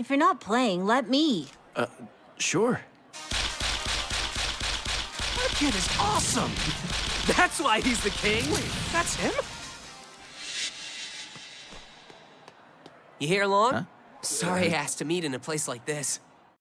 If you're not playing, let me. Uh, sure. That kid is awesome! That's why he's the king! Wait, that's him? You here long? Huh? Sorry uh, I asked to meet in a place like this.